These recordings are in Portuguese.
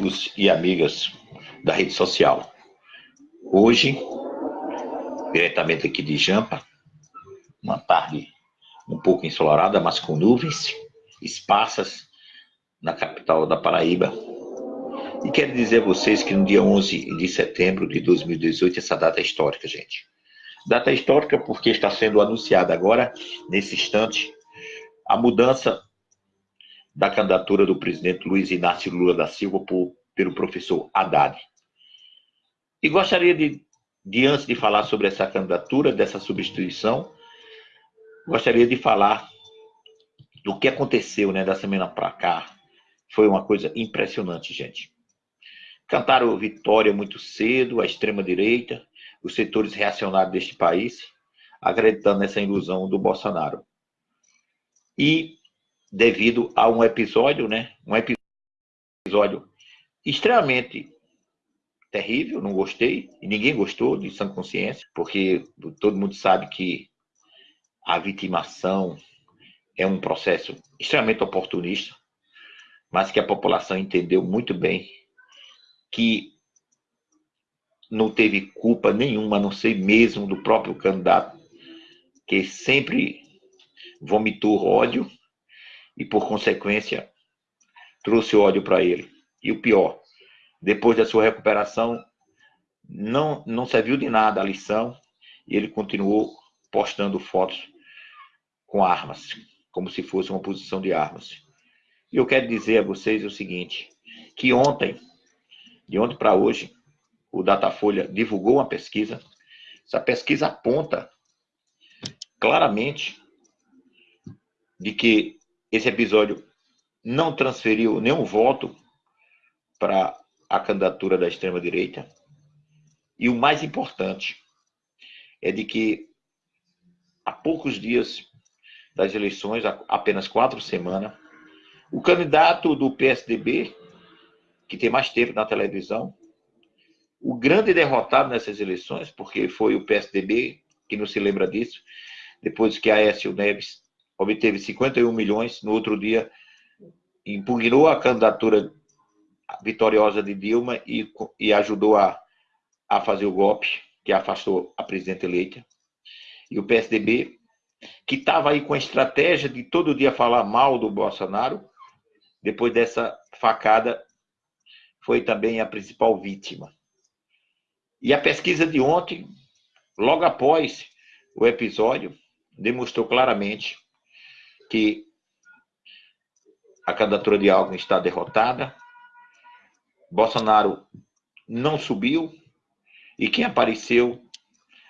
amigos e amigas da rede social. Hoje, diretamente aqui de Jampa, uma tarde um pouco ensolarada, mas com nuvens esparsas na capital da Paraíba. E quero dizer a vocês que no dia 11 de setembro de 2018, essa data é histórica, gente. Data histórica porque está sendo anunciada agora, nesse instante, a mudança da candidatura do presidente Luiz Inácio Lula da Silva por, pelo professor Haddad. E gostaria de, de, antes de falar sobre essa candidatura, dessa substituição, gostaria de falar do que aconteceu né, da semana para cá. Foi uma coisa impressionante, gente. Cantaram vitória muito cedo, a extrema-direita, os setores reacionários deste país, acreditando nessa ilusão do Bolsonaro. E devido a um episódio, né? Um episódio extremamente terrível, não gostei, e ninguém gostou de sã consciência, porque todo mundo sabe que a vitimação é um processo extremamente oportunista, mas que a população entendeu muito bem que não teve culpa nenhuma, a não ser mesmo do próprio candidato, que sempre vomitou ódio e, por consequência, trouxe ódio para ele. E o pior, depois da sua recuperação, não, não serviu de nada a lição e ele continuou postando fotos com armas, como se fosse uma posição de armas. E eu quero dizer a vocês o seguinte, que ontem, de ontem para hoje, o Datafolha divulgou uma pesquisa. Essa pesquisa aponta claramente de que esse episódio não transferiu nenhum voto para a candidatura da extrema-direita. E o mais importante é de que há poucos dias das eleições, apenas quatro semanas, o candidato do PSDB, que tem mais tempo na televisão, o grande derrotado nessas eleições, porque foi o PSDB, que não se lembra disso, depois que Aécio Neves obteve 51 milhões, no outro dia impugnou a candidatura vitoriosa de Dilma e, e ajudou a, a fazer o golpe que afastou a presidente eleita. E o PSDB, que estava aí com a estratégia de todo dia falar mal do Bolsonaro, depois dessa facada, foi também a principal vítima. E a pesquisa de ontem, logo após o episódio, demonstrou claramente que a candidatura de Alckmin está derrotada, Bolsonaro não subiu e quem apareceu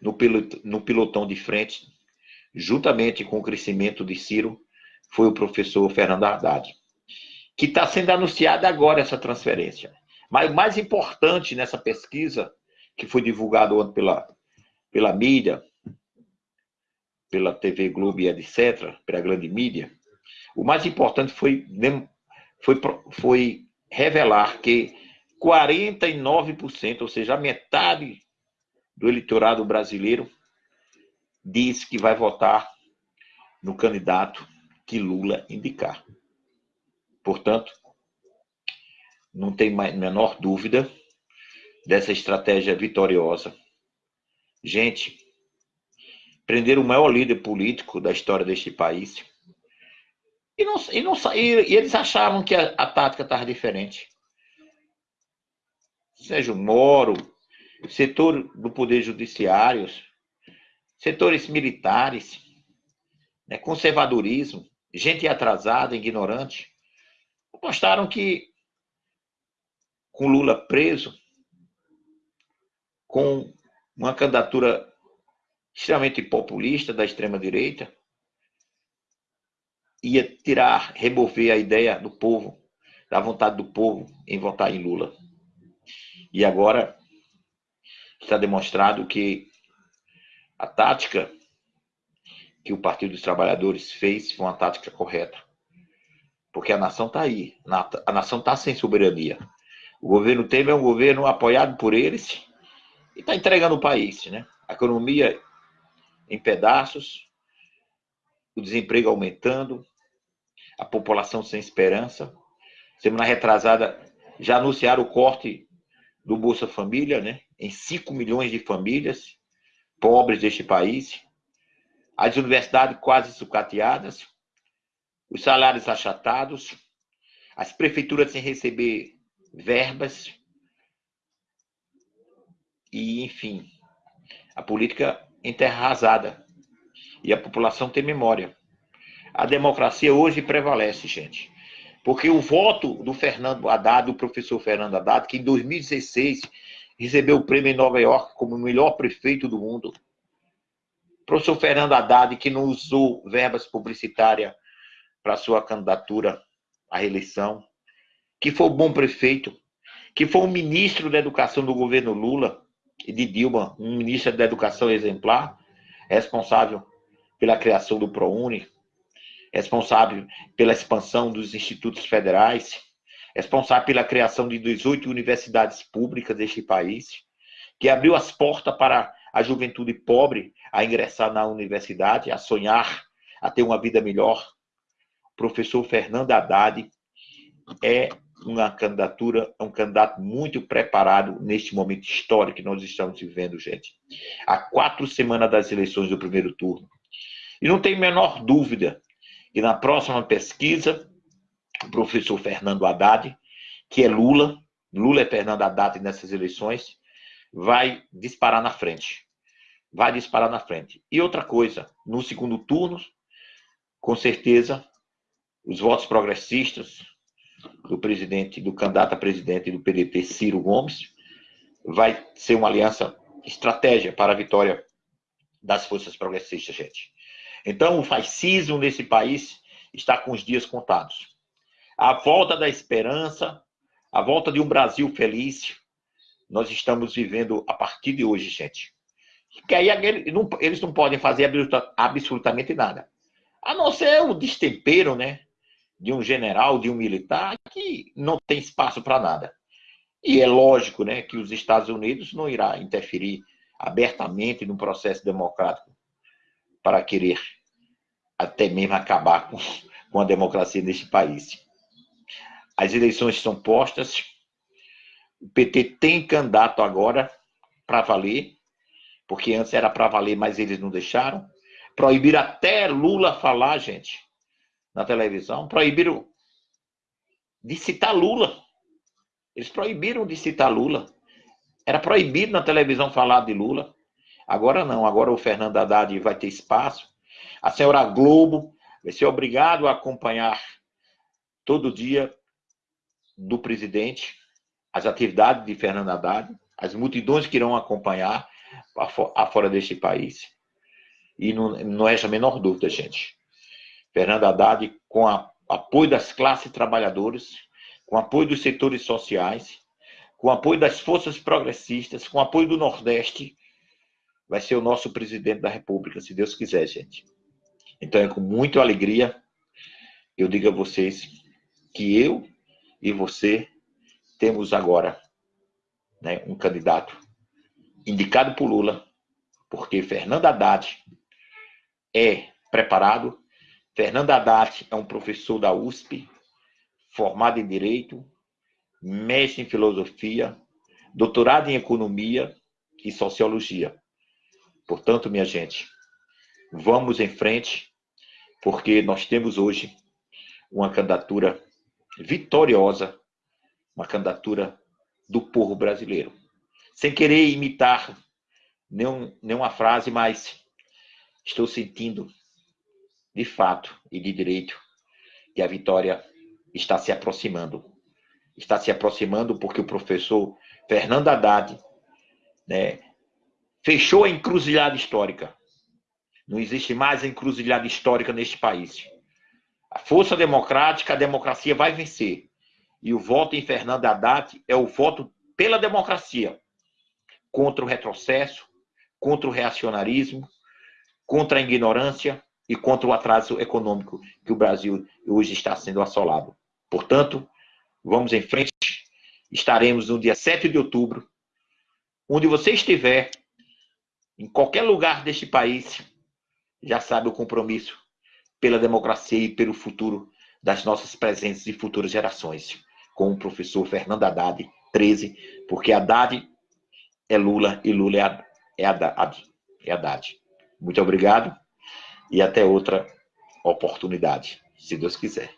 no, no pilotão de frente, juntamente com o crescimento de Ciro, foi o professor Fernando Haddad, que está sendo anunciada agora essa transferência. Mas o mais importante nessa pesquisa, que foi divulgado ontem pela, pela mídia, pela TV Globo e etc., pela grande mídia, o mais importante foi, foi, foi revelar que 49%, ou seja, a metade do eleitorado brasileiro, diz que vai votar no candidato que Lula indicar. Portanto, não tem mais, menor dúvida dessa estratégia vitoriosa. Gente, prender o maior líder político da história deste país. E, não, e, não, e, e eles achavam que a, a tática estava diferente. Sérgio Moro, setor do Poder Judiciário, setores militares, né, conservadorismo, gente atrasada, ignorante, apostaram que com Lula preso, com uma candidatura extremamente populista da extrema-direita, ia tirar, remover a ideia do povo, da vontade do povo em votar em Lula. E agora está demonstrado que a tática que o Partido dos Trabalhadores fez foi uma tática correta. Porque a nação está aí, a nação está sem soberania. O governo Temer é um governo apoiado por eles e está entregando o país. Né? A economia em pedaços, o desemprego aumentando, a população sem esperança. Semana retrasada, já anunciaram o corte do Bolsa Família, né? Em 5 milhões de famílias pobres deste país. As universidades quase sucateadas, os salários achatados, as prefeituras sem receber verbas. E, enfim, a política enterra arrasada. E a população tem memória. A democracia hoje prevalece, gente. Porque o voto do Fernando Haddad, do professor Fernando Haddad, que em 2016 recebeu o prêmio em Nova York como o melhor prefeito do mundo. Professor Fernando Haddad, que não usou verbas publicitárias para sua candidatura à reeleição, que foi um bom prefeito, que foi um ministro da educação do governo Lula de Dilma, um ministro da educação exemplar, responsável pela criação do ProUni, responsável pela expansão dos institutos federais, responsável pela criação de 18 universidades públicas deste país, que abriu as portas para a juventude pobre a ingressar na universidade, a sonhar, a ter uma vida melhor. O professor Fernando Haddad é uma candidatura, um candidato muito preparado neste momento histórico que nós estamos vivendo, gente. Há quatro semanas das eleições do primeiro turno. E não tem menor dúvida e na próxima pesquisa, o professor Fernando Haddad, que é Lula, Lula é Fernando Haddad nessas eleições, vai disparar na frente. Vai disparar na frente. E outra coisa, no segundo turno, com certeza, os votos progressistas do presidente, do candidato a presidente do PDT, Ciro Gomes, vai ser uma aliança estratégia para a vitória das forças progressistas, gente. Então, o fascismo nesse país está com os dias contados. A volta da esperança, a volta de um Brasil feliz, nós estamos vivendo a partir de hoje, gente. Que aí eles não podem fazer absolutamente nada. A não ser o destempero, né? De um general, de um militar, que não tem espaço para nada. E é lógico, né, que os Estados Unidos não irá interferir abertamente no processo democrático para querer até mesmo acabar com, com a democracia neste país. As eleições estão postas. O PT tem candidato agora para valer, porque antes era para valer, mas eles não deixaram. Proibiram até Lula falar, gente, na televisão. Proibiram de citar Lula. Eles proibiram de citar Lula. Era proibido na televisão falar de Lula. Agora não, agora o Fernando Haddad vai ter espaço. A senhora Globo vai ser obrigado a acompanhar todo dia do presidente as atividades de Fernando Haddad, as multidões que irão acompanhar afora deste país. E não, não é a menor dúvida, gente. Fernando Haddad, com o apoio das classes trabalhadoras, com apoio dos setores sociais, com apoio das forças progressistas, com apoio do Nordeste, vai ser o nosso presidente da República, se Deus quiser, gente. Então é com muita alegria eu digo a vocês que eu e você temos agora né, um candidato indicado por Lula, porque Fernando Haddad é preparado. Fernando Haddad é um professor da USP, formado em Direito, mestre em Filosofia, doutorado em Economia e Sociologia. Portanto, minha gente, vamos em frente, porque nós temos hoje uma candidatura vitoriosa, uma candidatura do povo brasileiro. Sem querer imitar nenhum, nenhuma frase, mas estou sentindo, de fato e de direito, que a vitória está se aproximando. Está se aproximando porque o professor Fernando Haddad né, fechou a encruzilhada histórica. Não existe mais encruzilhada histórica neste país. A força democrática, a democracia vai vencer. E o voto em Fernando Haddad é o voto pela democracia, contra o retrocesso, contra o reacionarismo, contra a ignorância e contra o atraso econômico que o Brasil hoje está sendo assolado. Portanto, vamos em frente. Estaremos no dia 7 de outubro. Onde você estiver, em qualquer lugar deste país, já sabe o compromisso pela democracia e pelo futuro das nossas presentes e futuras gerações. com o professor Fernando Haddad, 13, porque Haddad é Lula e Lula é, Haddad. É Haddad. Muito obrigado e até outra oportunidade, se Deus quiser.